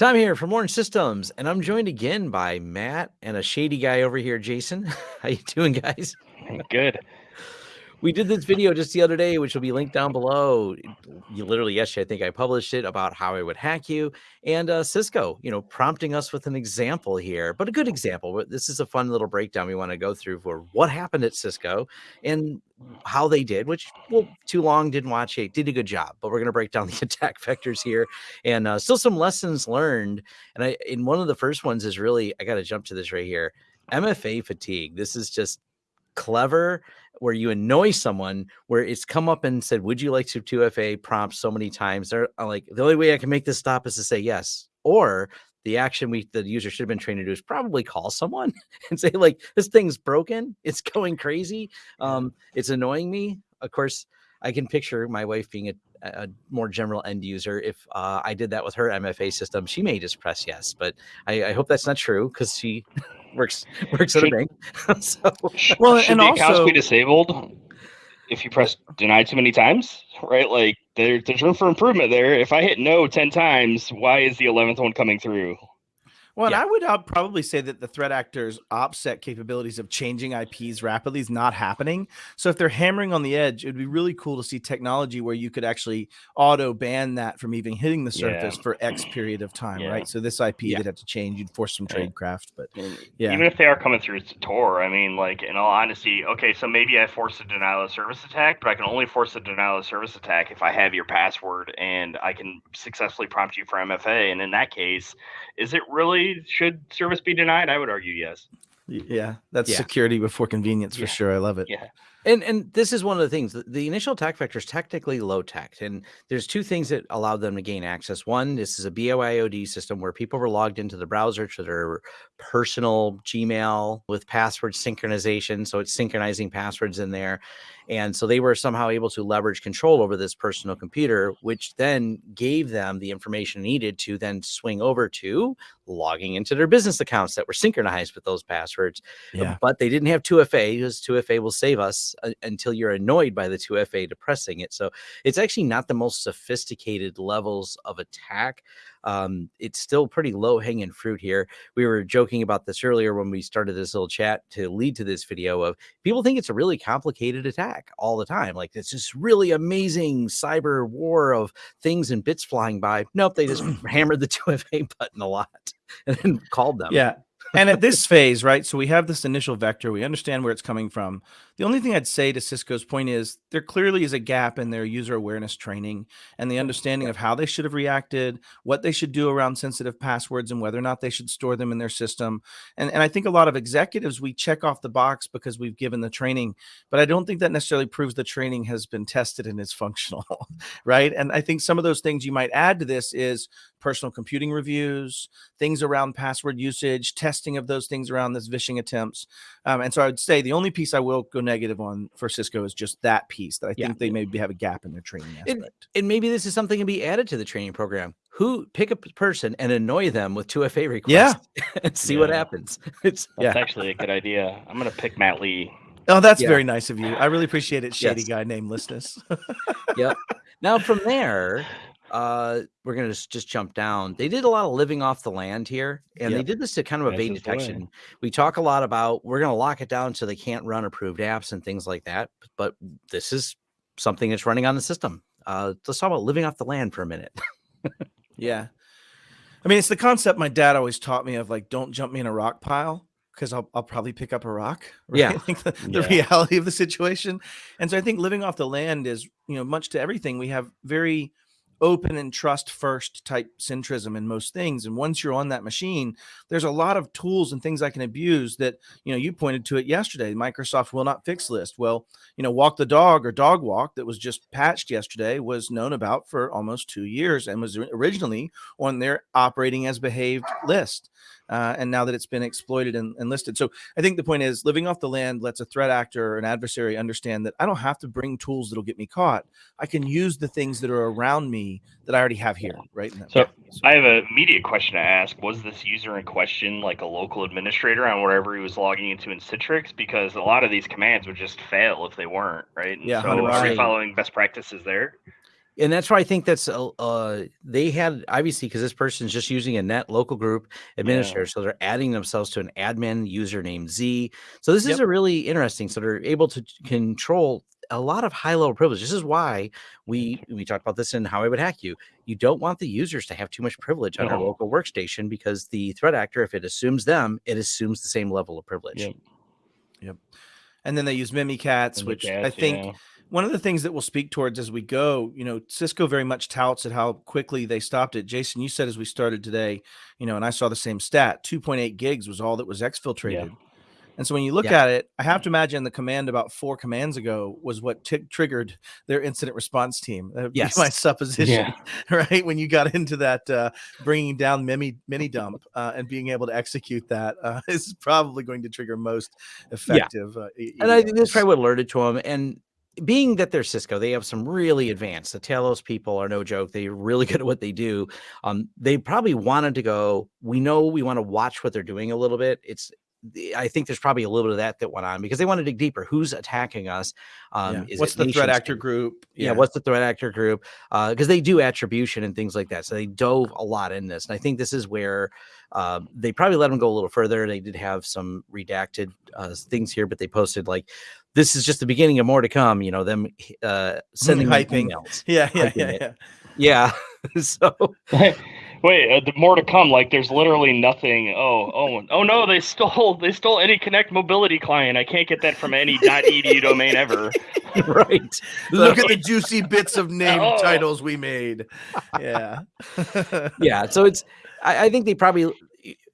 Tom here from Lawrence Systems, and I'm joined again by Matt and a shady guy over here, Jason. How you doing, guys? Good. We did this video just the other day, which will be linked down below. You literally yesterday, I think I published it about how I would hack you and uh, Cisco, you know, prompting us with an example here, but a good example. But this is a fun little breakdown we want to go through for what happened at Cisco and how they did, which well, too long didn't watch it, did a good job. But we're going to break down the attack vectors here and uh, still some lessons learned. And I, in one of the first ones is really, I got to jump to this right here. MFA fatigue. This is just clever where you annoy someone where it's come up and said, Would you like to 2FA prompt so many times? They're uh, like, the only way I can make this stop is to say yes. Or the action we the user should have been trained to do is probably call someone and say, like, this thing's broken, it's going crazy. Um, it's annoying me. Of course, I can picture my wife being a, a more general end user. If uh, I did that with her MFA system, she may just press yes, but I, I hope that's not true because she works works at a bank. so, well, should and the also, accounts be disabled if you press deny too many times? Right, like there, there's room for improvement there. If I hit no ten times, why is the eleventh one coming through? Well, yeah. I would uh, probably say that the threat actor's offset capabilities of changing IPs rapidly is not happening. So if they're hammering on the edge, it would be really cool to see technology where you could actually auto ban that from even hitting the surface yeah. for X period of time, yeah. right? So this IP yeah. they'd have to change. You'd force some tradecraft, but yeah. Even if they are coming through Tor, I mean, like in all honesty, okay, so maybe I force a denial of service attack, but I can only force a denial of service attack if I have your password and I can successfully prompt you for MFA. And in that case, is it really should service be denied? I would argue yes. Yeah, that's yeah. security before convenience for yeah. sure. I love it. Yeah. And and this is one of the things. The, initial attack vector is technically low tech, and there's two things that allowed them to gain access. One, this is a BYOD system where people were logged into the browser to their personal Gmail with password synchronization, so it's synchronizing passwords in there, and so they were somehow able to leverage control over this personal computer, which then gave them the information needed to then swing over to logging into their business accounts that were synchronized with those passwords. Yeah. But they didn't have 2FA because 2FA will save us uh, until you're annoyed by the 2FA depressing it. So it's actually not the most sophisticated levels of attack. Um, it's still pretty low hanging fruit here. We were joking about this earlier when we started this little chat to lead to this video of people think it's a really complicated attack all the time. Like it's this really amazing cyber war of things and bits flying by. Nope, they just hammered the 2FA button a lot and then called them. Yeah and at this phase, right? So we have this initial vector. We understand where it's coming from. The only thing I'd say to Cisco's point is there clearly is a gap in their user awareness training and the understanding of how they should have reacted, what they should do around sensitive passwords, and whether or not they should store them in their system. And, and I think a lot of executives, we check off the box because we've given the training, but I don't think that necessarily proves the training has been tested and is functional, right? And I think some of those things you might add to this is personal computing reviews, things around password usage, testing of those things around this vishing attempts. Um, and so I would say the only piece I will go negative on for Cisco is just that piece that I yeah. think they maybe have a gap in their training aspect. And, and maybe this is something to be added to the training program. Who pick a person and annoy them with 2FA requests yeah. and see yeah. what happens. It's yeah. actually a good idea. I'm going to pick Matt Lee. Oh, that's yeah. very nice of you. I really appreciate it, shady yes. guy namelessness. yep. Now from there, uh we're gonna just, just jump down they did a lot of living off the land here and yep. they did this to kind of evade detection we talk a lot about we're gonna lock it down so they can't run approved apps and things like that but this is something that's running on the system uh let's talk about living off the land for a minute yeah i mean it's the concept my dad always taught me of like don't jump me in a rock pile because I'll, I'll probably pick up a rock. Right? Yeah. the, the yeah. reality of the situation. And so I think living off the land is, you know, much to everything. We have very open and trust first type centrism in most things. And once you're on that machine, there's a lot of tools and things I can abuse that, you know, you pointed to it yesterday. Microsoft will not fix list. Well, you know, walk the dog or dog walk that was just patched yesterday was known about for almost two years and was originally on their operating as behaved list uh, and now that it's been exploited and, and, listed. So I think the point is living off the land lets a threat actor or an adversary understand that I don't have to bring tools that'll get me caught. I can use the things that are around me that I already have here, right? So, so I have a immediate question to ask. Was this user in question like a local administrator on whatever he was logging into in Citrix? Because a lot of these commands would just fail if they weren't, right? And yeah. So are we following best practices there? And that's why I think that's uh, they had obviously because this person's just using a net local group administrator, so they're adding themselves to an admin username Z. So this is a really interesting. So they're able to control a lot of high level privilege. This is why we we talked about this in how I would hack you. You don't want the users to have too much privilege on No. local workstation because the threat actor, if it assumes them, it assumes the same level of privilege. Yep. And then they use Mimikatz, the which I think yeah. One of the things that we'll speak towards as we go, you know, Cisco very much touts at how quickly they stopped it. Jason, you said as we started today, you know, and I saw the same stat 2.8 gigs was all that was exfiltrated. And so when you look Yeah. at it, I have to imagine the command about four commands ago was what triggered their incident response team. That would be my Yes. supposition, right? When you got into that uh, bringing down mini mini dump uh, and being able to execute that uh, is probably going to trigger most effective. Uh, e- And I think that's probably what alerted to them. And being that they're Cisco, they have some really advanced. The Talos people are no joke. They're really good at what they do. Um, they probably wanted to go. We know we want to watch what they're doing a little bit. It's I think there's probably a little bit of that that went on because they want to dig deeper. Who's attacking us? Um, Yeah. is What's the threat actor group? yeah, what's the threat actor group because they do attribution and things like that so they dove a lot in this and i think this is where uh, they probably let them go a little further they did have some redacted uh, things here but they posted like this is just the beginning of more to come you know them uh, sending hyping. emails yeah, yeah, yeah, yeah. yeah so Wait, uh, the more to come. Like, there's literally nothing. Oh, oh, oh no! They stole, they stole AnyConnect mobility client. I can't get that from any .edu domain ever. right Look at the juicy bits of name Oh. titles we made. Yeah. yeah so it's I, I think they probably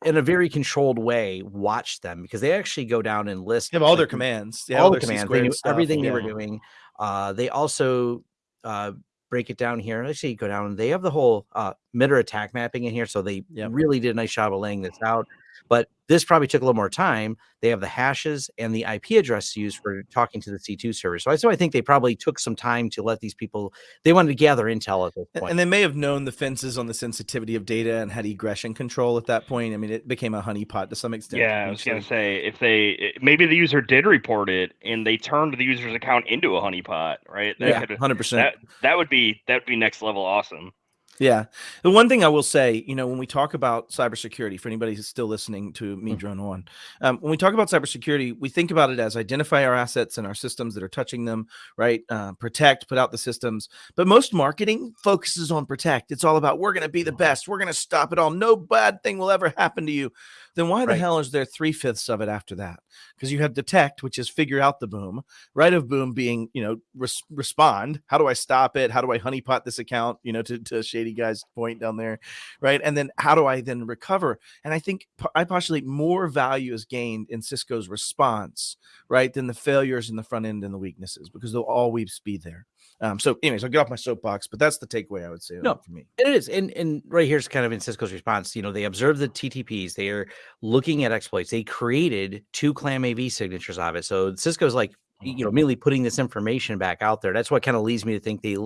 in a very controlled way watched them because they actually go down and list They have all their commands. Yeah, all the their commands. They knew stuff, everything they were doing. Uh, they also uh, break it down here. Let's see, go down. They have the whole uh, MITRE ATT&CK mapping in here, so they Yep. really did a nice job of laying this out. But this probably took a little more time. They have the hashes and the IP address used for talking to the C2 server. So I so I think they probably took some time to let these people. They wanted to gather intel at this And- point. And they may have known the fences on the sensitivity of data and had egression control at that point. I mean, it became a honeypot to some extent. Yeah, I was gonna say if they eh, maybe the user did report it and they turned the user's account into a honeypot, right? That Yeah, could- hundred percent. that that would be that would be next level awesome. Yeah. The one thing I will say, you know, when we talk about cybersecurity, for anybody who's still listening to me Mhm. drone on, um, when we talk about cybersecurity, we think about it as identify our assets and our systems that are touching them, right? Uh, protect, put out the systems. But most marketing focuses on protect. It's all about we're going to be the best. We're going to stop it all. No bad thing will ever happen to you. Then why the hell is there three fifths of it after that? Because you have detect, which is figure out the boom, right? Of boom being, you know, res- respond. How do I stop it? How do I honeypot this account? You know, to, to Shady Guy's point down there, right? And then how do I then recover? And I think I postulate more value is gained in Cisco's response, right, than the failures in the front end and the weaknesses because they'll always be there. Um, so, anyways, I'll get off my soapbox, but that's the takeaway I would say No. for me. It is, and and right here's kind of in Cisco's response. You know, they observed the TTPs. They are looking at exploits. They created two ClamAV signatures of it. So Cisco's like, you uh-huh. know, immediately putting this information back out there. That's what kind of leads me to think they,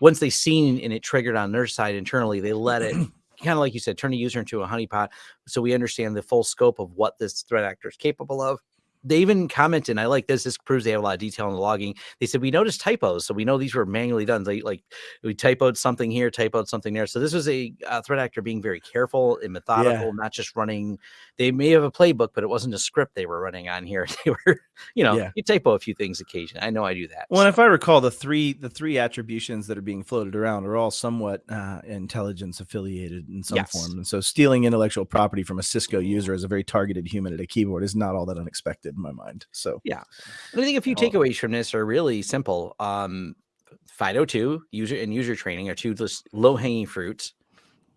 once they seen and it triggered on their side internally, they let it kind of like you said, turn a user into a honeypot, so we understand the full scope of what this threat actor is capable of. They even commented, and I like this. This proves they have a lot of detail in the logging. They said we noticed typos, so we know these were manually done. They like we typoed something here, typoed something there. So this was a, uh threat actor being very careful and methodical, not just running. They may have a playbook, but it wasn't a script they were running on here. They were, you know, Yeah. you typo a few things occasionally. I know I do that. Well, and if I recall, the three the three attributions that are being floated around are all somewhat uh, intelligence affiliated in some Yes. form, and so stealing intellectual property from a Cisco user as a very targeted human at a keyboard is not all that unexpected in my mind. So And I think a few takeaways from this are really simple. Um, FIDO2 user and user training are two just low hanging fruits.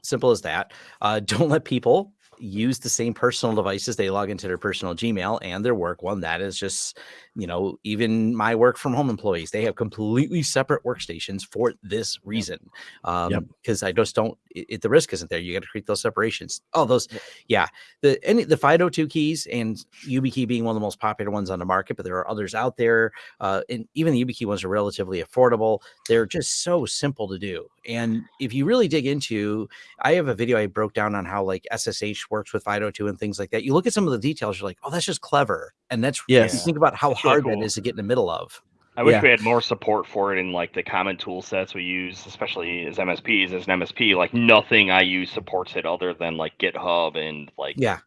Simple as that. Uh, don't let people use the same personal devices they log into their personal Gmail and their work one. That is just, you know, even my work from home employees, they have completely separate workstations for this reason. Um, Yep. because I just don't, it, it- the risk isn't there. You got to create those separations. Oh, those, yeah. The any the FIDO2 keys and YubiKey being one of the most popular ones on the market, but there are others out there. Uh, and even the YubiKey ones are relatively affordable. They're just so simple to do. And if you really dig into, I have a video I broke down on how like SSH works with FIDO2 and things like that. You look at some of the details, you're like, oh, that's just clever. And that's you think about how It's really hard cool. that is to get in the middle of. I wish Yeah. we had more support for it in like the common tool sets we use, especially as MSPs. As an MSP, like nothing I use supports it other than like GitHub and like Yeah.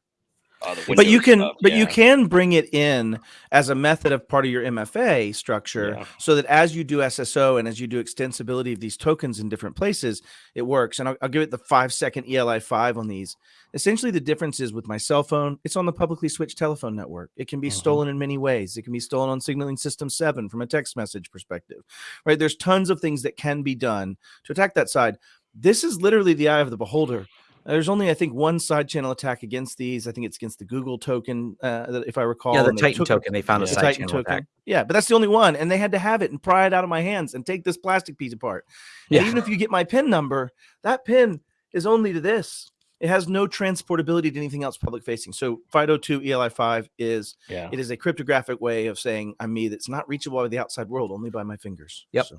Uh, but you can stuff, but you can bring it in as a method of part of your mfa structure Yeah. so that as you do sso and as you do extensibility of these tokens in different places it works. And i'll, I'll give it the five second eli5 on these. Essentially the difference is with my cell phone it's on the publicly switched telephone network. It can be Mhm. stolen in many ways. It can be stolen on signaling system 7 from a text message perspective right? There's tons of things that can be done to attack that side. This is literally the eye of the beholder there's only, I think, one side channel attack against these. I think it's against the Google token, uh, if I recall. Yeah, the Titan took- token. They found a Yeah. the side Titan channel token. attack. Yeah, but that's the only one, and they had to have it and pry it out of my hands and take this plastic piece apart. And Yeah. even if you get my pin number, that pin is only to this. It has no transportability to anything else public facing. So FIDO2 ELI5 is yeah. it is a cryptographic way of saying I'm me that's not reachable by the outside world, only by my fingers. Yep. So,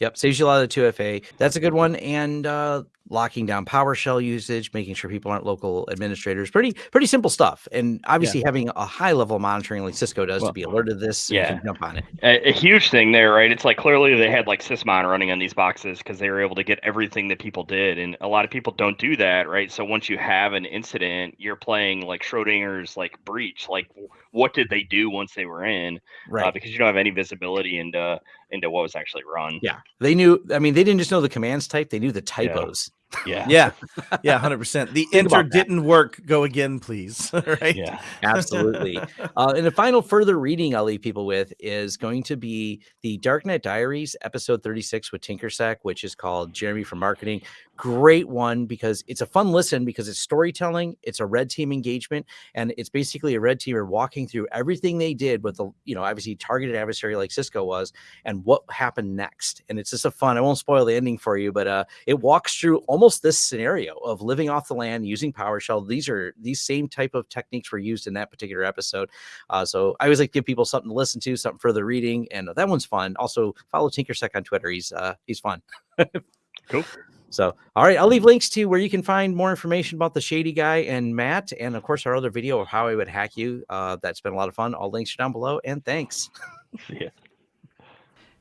Yep, saves you a lot of the 2FA. That's a good one. And uh, locking down PowerShell usage, making sure people aren't local administrators. Pretty pretty simple stuff. And obviously having a high level monitoring like Cisco does Well, to be alerted to this. So yeah. jump on it. a, a huge thing there, right? It's like clearly they had like Sysmon running on these boxes because they were able to get everything that people did, and a lot of people don't do that, right? So once you have an incident, you're playing like Schrodinger's like breach, like what did they do once they were in? Right. Uh, because you don't have any visibility into into what was actually run. yeah. They knew I mean, they didn't just know the commands type, they knew the typos. yeah, yeah, yeah, Yeah. hundred percent. The Think enter didn't work. Go again, please. right? yeah. Absolutely. uh, and the final further reading I'll leave people with is going to be the Darknet Diaries, episode 36 with Tinkersec, which is called Jeremy for Marketing. Great one because it's a fun listen because it's storytelling, it's a red team engagement, and it's basically a red teamer walking through everything they did with the, you know, obviously targeted adversary like Cisco was and what happened next. And it's just a fun, I won't spoil the ending for you, but uh, it walks through almost this scenario of living off the land using PowerShell. These are these same type of techniques were used in that particular episode. Uh, so I always like to give people something to listen to, something further reading, and that one's fun. Also, follow Tinkersec on Twitter. He's uh, he's fun. Cool. So, all right, I'll leave links to where you can find more information about the Shady Guy and Matt, and of course our other video of how I would hack you. Uh, that's been a lot of fun. All links are down below, and thanks. yeah.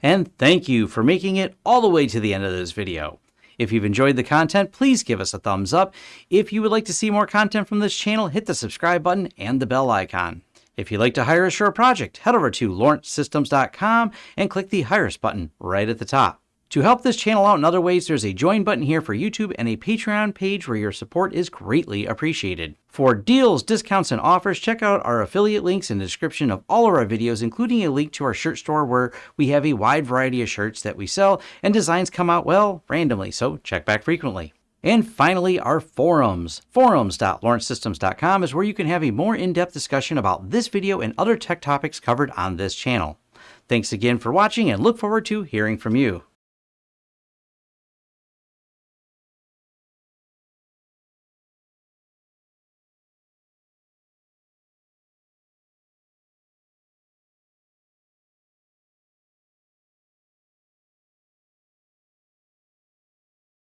And thank you for making it all the way to the end of this video. If you've enjoyed the content, please give us a thumbs up. If you would like to see more content from this channel, hit the subscribe button and the bell icon. If you'd like to hire us for a project, head over to lawrencesystems.com and click the Hire Us button right at the top. To help this channel out in other ways, there's a join button here for YouTube and a Patreon page where your support is greatly appreciated. For deals, discounts, and offers, check out our affiliate links in the description of all of our videos, including a link to our shirt store where we have a wide variety of shirts that we sell and designs come out, well, randomly, so check back frequently. And finally, our forums. Forums.lawrencesystems.com is where you can have a more in-depth discussion about this video and other tech topics covered on this channel. Thanks again for watching and look forward to hearing from you.